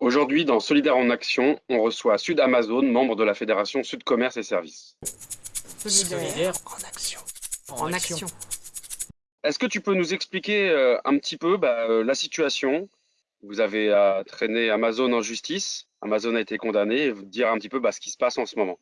Aujourd'hui, dans Solidaire en Action, on reçoit Sud Amazon, membre de la Fédération Sud Commerce et Services. Solidaire en action. En action. Est-ce que tu peux nous expliquer euh, un petit peu bah, euh, la situation? Vous avez euh, traîné Amazon en justice, Amazon a été condamné, dire un petit peu bah, ce qui se passe en ce moment.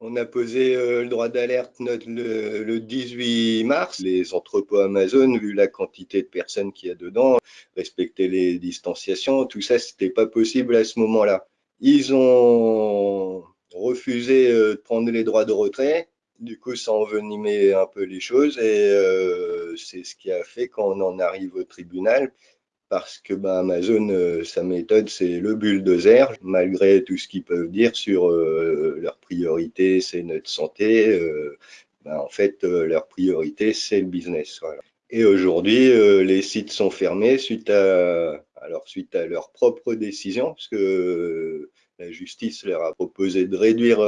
On a posé le droit d'alerte le, le 18 mars. Les entrepôts Amazon, vu la quantité de personnes qu'il y a dedans, respecter les distanciations, tout ça, c'était pas possible à ce moment-là. Ils ont refusé de prendre les droits de retrait. Du coup, ça envenimait un peu les choses et euh, c'est ce qui a fait qu'on en arrive au tribunal parce que bah, Amazon, euh, sa méthode, c'est le bulldozer, malgré tout ce qu'ils peuvent dire sur euh, leur priorité, c'est notre santé. Euh, bah, en fait, euh, leur priorité, c'est le business. Voilà. Et aujourd'hui, euh, les sites sont fermés suite à, alors, suite à leur propre décision, parce que la justice leur a proposé de réduire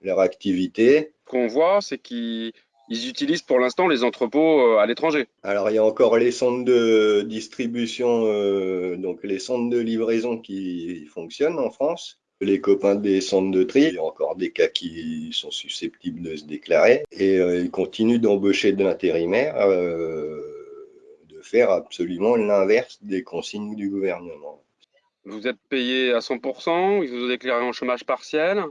leur activité. Ce qu'on voit, c'est qu'ils utilisent pour l'instant les entrepôts à l'étranger. Alors, il y a encore les centres de distribution, euh, donc les centres de livraison qui fonctionnent en France. Les copains des centres de tri, il y a encore des cas qui sont susceptibles de se déclarer et euh, ils continuent d'embaucher de l'intérimaire, euh, de faire absolument l'inverse des consignes du gouvernement. Vous êtes payé à 100%, ils vous ont déclaré en chômage partiel?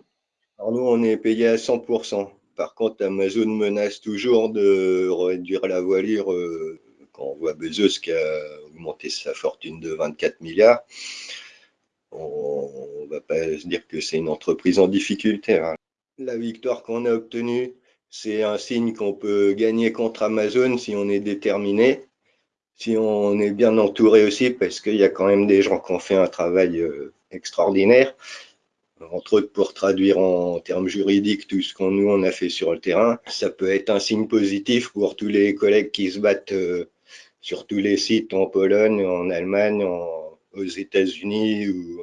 Alors nous, on est payé à 100%. Par contre, Amazon menace toujours de réduire la voilure euh, quand on voit Bezos qui a augmenté sa fortune de 24 milliards. On ne va pas se dire que c'est une entreprise en difficulté. Hein. La victoire qu'on a obtenue, c'est un signe qu'on peut gagner contre Amazon si on est déterminé, si on est bien entouré aussi, parce qu'il y a quand même des gens qui ont fait un travail euh, extraordinaire entre autres pour traduire en termes juridiques tout ce qu'on nous on a fait sur le terrain. Ça peut être un signe positif pour tous les collègues qui se battent euh, sur tous les sites en Pologne, en Allemagne, aux États-Unis ou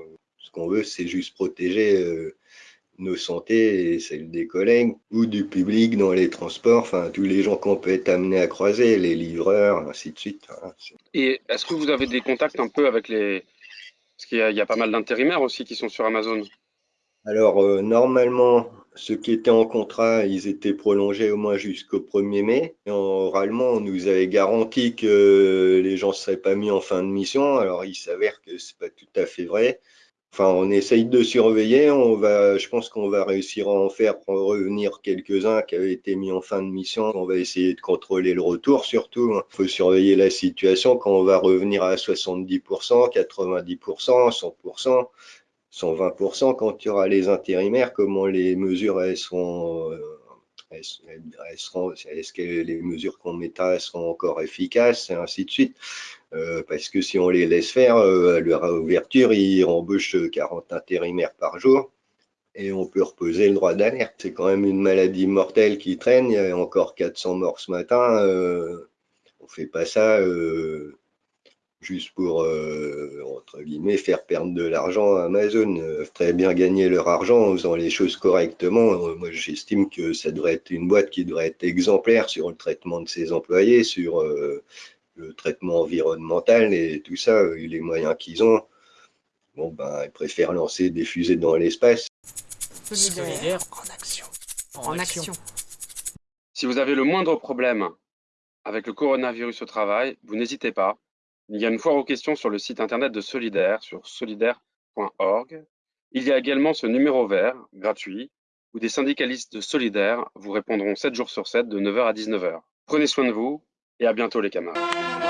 ce qu'on veut, c'est juste protéger euh, nos santé et celles des collègues ou du public dans les transports, enfin tous les gens qu'on peut être amenés à croiser, les livreurs, ainsi de suite. Hein. Et est-ce que vous avez des contacts un peu avec les... Parce qu'il y, y, a pas mal d'intérimaires aussi qui sont sur Amazon. Alors, euh, normalement, ceux qui étaient en contrat, ils étaient prolongés au moins jusqu'au 1er mai. Et oralement, on nous avait garanti que les gens ne seraient pas mis en fin de mission. Alors, il s'avère que c'est pas tout à fait vrai. Enfin, on essaye de surveiller. On va, je pense qu'on va réussir à en faire revenir quelques-uns qui avaient été mis en fin de mission. On va essayer de contrôler le retour surtout. Il faut surveiller la situation quand on va revenir à 70%, 90%, 100%. 120% quand il y aura les intérimaires, comment les mesures elles seront, euh, est-ce que les mesures qu'on mettra seront encore efficaces et ainsi de suite. Euh, parce que si on les laisse faire, euh, à leur ouverture, ils embauchent 40 intérimaires par jour et on peut reposer le droit d'alerte. C'est quand même une maladie mortelle qui traîne. Il y a encore 400 morts ce matin. Euh, on fait pas ça. Euh, juste pour, euh, entre guillemets, faire perdre de l'argent à Amazon. Euh, très bien gagner leur argent en faisant les choses correctement. Euh, moi, j'estime que ça devrait être une boîte qui devrait être exemplaire sur le traitement de ses employés, sur euh, le traitement environnemental et tout ça, et les moyens qu'ils ont. Bon, ben, ils préfèrent lancer des fusées dans l'espace. Solidaire en action. En, en action. Si vous avez le moindre problème avec le coronavirus au travail, vous n'hésitez pas. Il y a une foire aux questions sur le site internet de Solidaire, sur solidaire.org. Il y a également ce numéro vert, gratuit, où des syndicalistes de Solidaire vous répondront 7 jours sur 7 de 9h à 19h. Prenez soin de vous et à bientôt les camarades.